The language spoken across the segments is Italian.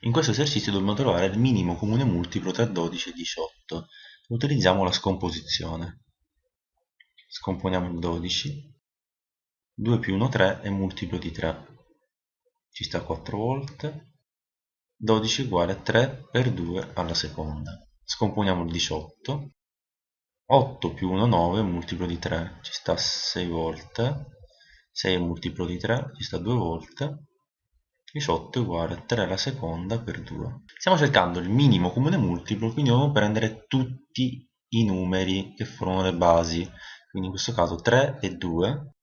In questo esercizio dobbiamo trovare il minimo comune multiplo tra 12 e 18. Utilizziamo la scomposizione. Scomponiamo il 12. 2 più 1 3 è multiplo di 3. Ci sta 4 volte. 12 uguale a 3 per 2 alla seconda. Scomponiamo il 18. 8 più 1 9 è multiplo di 3. Ci sta 6 volte. 6 è multiplo di 3, ci sta 2 volte 18 è uguale a 3 alla seconda per 2. Stiamo cercando il minimo comune multiplo, quindi dobbiamo prendere tutti i numeri che formano le basi, quindi in questo caso 3 e 2,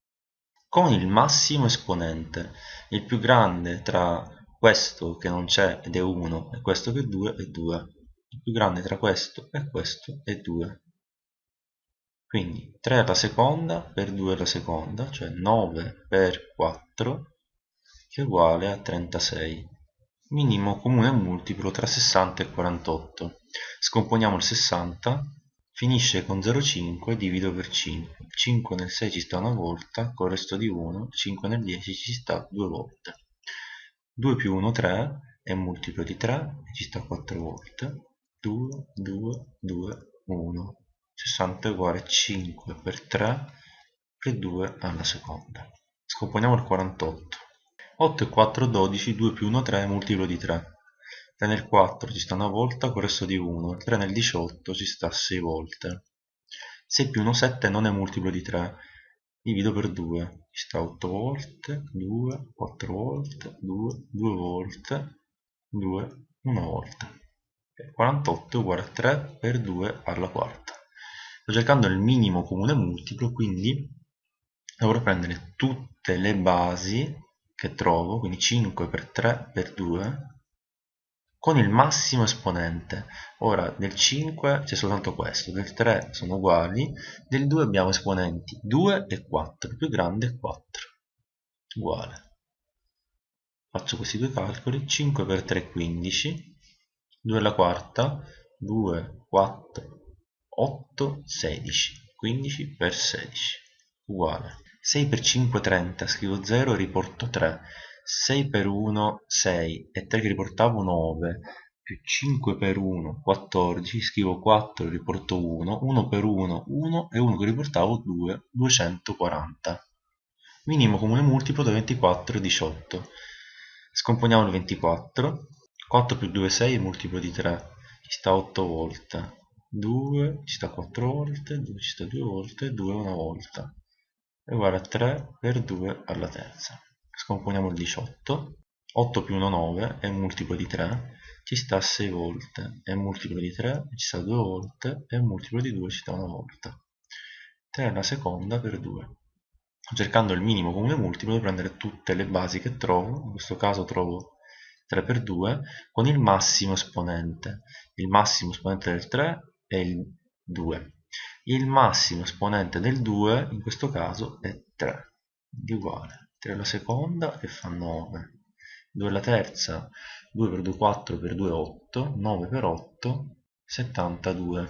con il massimo esponente. Il più grande tra questo che non c'è ed è 1 e questo che è 2 è 2. Il più grande tra questo e questo è 2. Quindi 3 alla seconda per 2 alla seconda, cioè 9 per 4 che è uguale a 36. Minimo comune multiplo tra 60 e 48. Scomponiamo il 60, finisce con 0,5 divido per 5. 5 nel 6 ci sta una volta, con il resto di 1, 5 nel 10 ci sta due volte. 2 più 1 3 è multiplo di 3 e ci sta 4 volte. 2, 2, 2, 1. 60 è uguale a 5 per 3 per 2 alla seconda. Scomponiamo il 48. 8 e 4 12, 2 più 1 3, multiplo di 3. 3 nel 4 ci sta una volta, con il resto di 1. 3 nel 18 ci sta 6 volte. 6 più 1 7 non è multiplo di 3. Divido per 2. Ci sta 8 volte, 2, 4 volte, 2, 2 volte, 2, 1 volta. 48 è uguale a 3 per 2 alla quarta. Sto cercando il minimo comune multiplo, quindi dovrò prendere tutte le basi che trovo, quindi 5 per 3 per 2, con il massimo esponente. Ora del 5 c'è soltanto questo, del 3 sono uguali, del 2 abbiamo esponenti 2 e 4, il più grande è 4, uguale. Faccio questi due calcoli, 5 per 3 è 15, 2 alla quarta, 2, 4, 8, 16, 15 per 16, uguale. 6 per 5 30, scrivo 0 e riporto 3. 6 per 1 6 e 3 che riportavo 9 più 5 per 1 14 scrivo 4 e riporto 1 1 per 1 1 e 1 che riportavo 2 240 minimo comune multiplo da 24 è 18 scomponiamo il 24 4 più 2 è 6 multiplo di 3 ci sta 8 volte. 2 ci sta 4 volte 2 ci sta 2 volte 2 una volta è uguale a 3 per 2 alla terza. Scomponiamo il 18. 8 più 1 9 è un multiplo di 3, ci sta 6 volte, è un multiplo di 3, ci sta 2 volte, è un multiplo di 2, ci sta una volta. 3 alla seconda per 2. Cercando il minimo comune multiplo devo prendere tutte le basi che trovo, in questo caso trovo 3 per 2, con il massimo esponente. Il massimo esponente del 3 è il 2 il massimo esponente del 2 in questo caso è 3 quindi uguale. 3 alla seconda che fa 9 2 alla terza. 2 per 2 4 per 2 8 9 per 8 72